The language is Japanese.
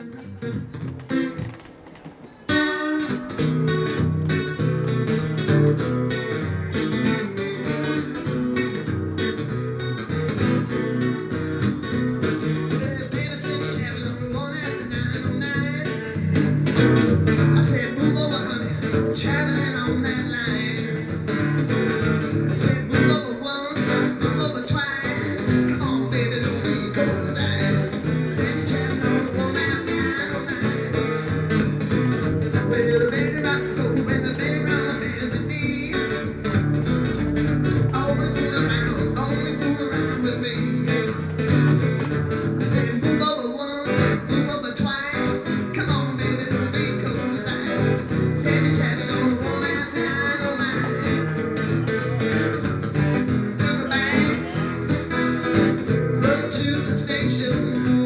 Thank、you station.